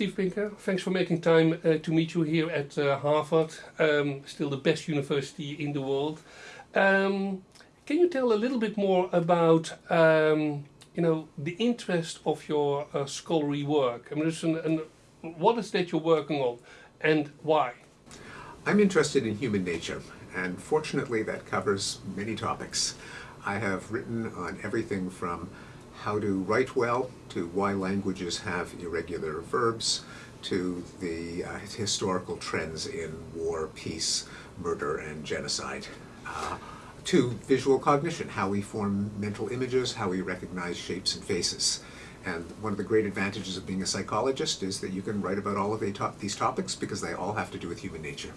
Steve Pinker, thanks for making time uh, to meet you here at uh, Harvard, um, still the best university in the world. Um, can you tell a little bit more about um, you know, the interest of your uh, scholarly work? I mean, an, an, what is that you're working on and why? I'm interested in human nature and fortunately that covers many topics. I have written on everything from how to write well, to why languages have irregular verbs, to the uh, historical trends in war, peace, murder, and genocide. Uh, to visual cognition, how we form mental images, how we recognize shapes and faces. And one of the great advantages of being a psychologist is that you can write about all of these topics because they all have to do with human nature.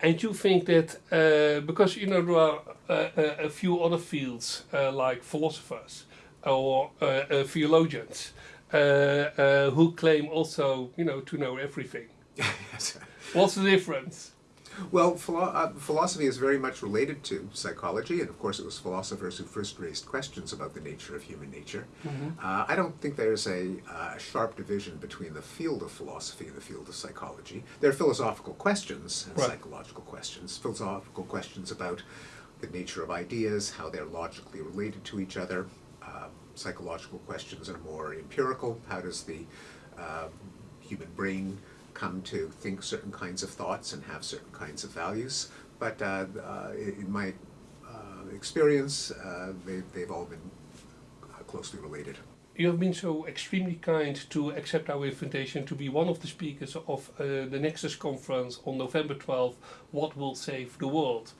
And you think that, uh, because you know there are uh, a few other fields uh, like philosophers, or uh, uh, theologians uh, who claim also, you know, to know everything. yes. What's the difference? Well, philo uh, philosophy is very much related to psychology, and of course it was philosophers who first raised questions about the nature of human nature. Mm -hmm. uh, I don't think there's a uh, sharp division between the field of philosophy and the field of psychology. There are philosophical questions and right. psychological questions. Philosophical questions about the nature of ideas, how they're logically related to each other, psychological questions are more empirical. How does the uh, human brain come to think certain kinds of thoughts and have certain kinds of values? But uh, uh, in my uh, experience, uh, they, they've all been uh, closely related. You have been so extremely kind to accept our invitation to be one of the speakers of the Nexus conference on November 12th, What Will Save the World.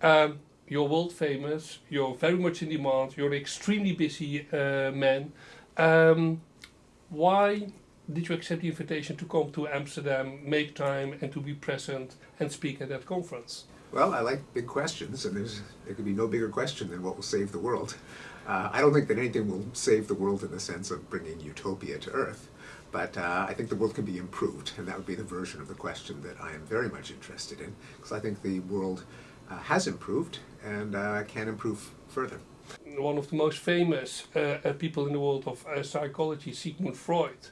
Um, you're world famous, you're very much in demand, you're an extremely busy uh, man. Um, why did you accept the invitation to come to Amsterdam, make time and to be present and speak at that conference? Well, I like big questions and there's, there could be no bigger question than what will save the world. Uh, I don't think that anything will save the world in the sense of bringing utopia to Earth, but uh, I think the world can be improved and that would be the version of the question that I am very much interested in because I think the world uh, has improved and uh, can improve further. One of the most famous uh, people in the world of psychology, Sigmund Freud,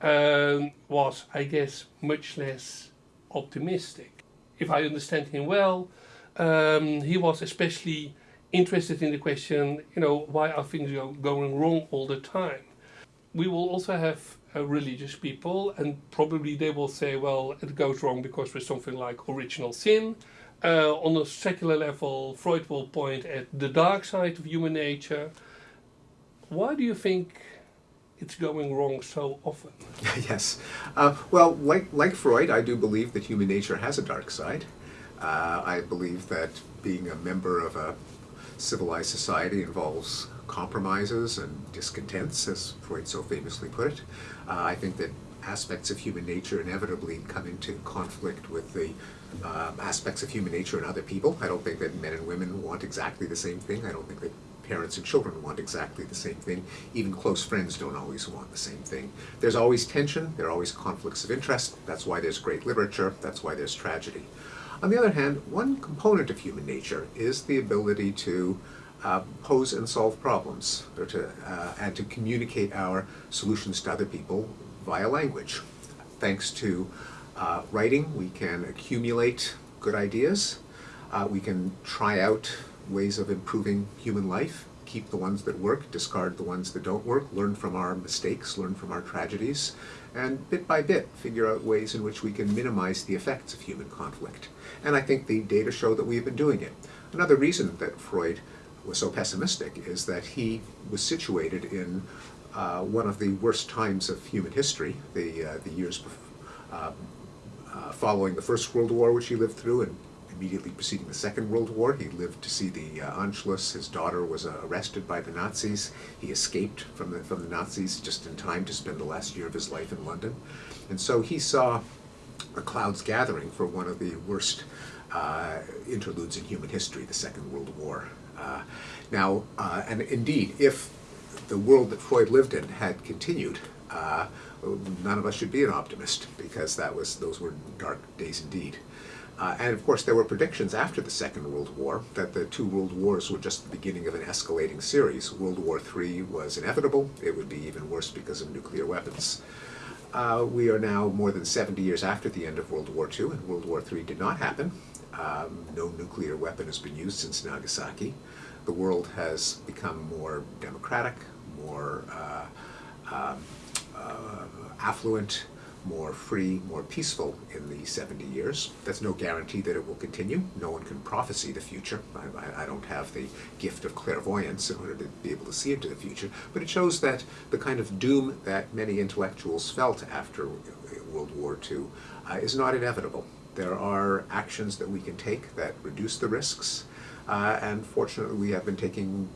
um, was, I guess, much less optimistic. If I understand him well, um, he was especially interested in the question, you know, why are things going wrong all the time? We will also have uh, religious people and probably they will say, well, it goes wrong because there's something like original sin, uh, on a secular level, Freud will point at the dark side of human nature. Why do you think it's going wrong so often? yes. Uh, well, like, like Freud, I do believe that human nature has a dark side. Uh, I believe that being a member of a civilized society involves compromises and discontents, as Freud so famously put it. Uh, I think that aspects of human nature inevitably come into conflict with the um, aspects of human nature in other people. I don't think that men and women want exactly the same thing. I don't think that parents and children want exactly the same thing. Even close friends don't always want the same thing. There's always tension, there are always conflicts of interest. That's why there's great literature, that's why there's tragedy. On the other hand, one component of human nature is the ability to uh, pose and solve problems, or to, uh, and to communicate our solutions to other people via language. Thanks to uh, writing, we can accumulate good ideas. Uh, we can try out ways of improving human life, keep the ones that work, discard the ones that don't work, learn from our mistakes, learn from our tragedies, and bit by bit figure out ways in which we can minimize the effects of human conflict. And I think the data show that we've been doing it. Another reason that Freud was so pessimistic is that he was situated in uh, one of the worst times of human history, the, uh, the years uh, uh, following the First World War, which he lived through, and immediately preceding the Second World War. He lived to see the uh, Anschluss. His daughter was arrested by the Nazis. He escaped from the, from the Nazis just in time to spend the last year of his life in London. And so he saw the clouds gathering for one of the worst uh, interludes in human history, the Second World War. Uh, now, uh, and indeed, if the world that Freud lived in had continued, uh, none of us should be an optimist because that was those were dark days indeed. Uh, and of course there were predictions after the Second World War that the two world wars were just the beginning of an escalating series. World War III was inevitable. It would be even worse because of nuclear weapons. uh, we are now more than 70 years after the end of World War II, and World War III did not happen. Um, no nuclear weapon has been used since Nagasaki. The world has become more democratic, more uh, um, uh, affluent, more free, more peaceful in the 70 years. That's no guarantee that it will continue. No one can prophesy the future. I, I, I don't have the gift of clairvoyance in order to be able to see into the future, but it shows that the kind of doom that many intellectuals felt after World War II uh, is not inevitable. There are actions that we can take that reduce the risks, uh, and fortunately we have been taking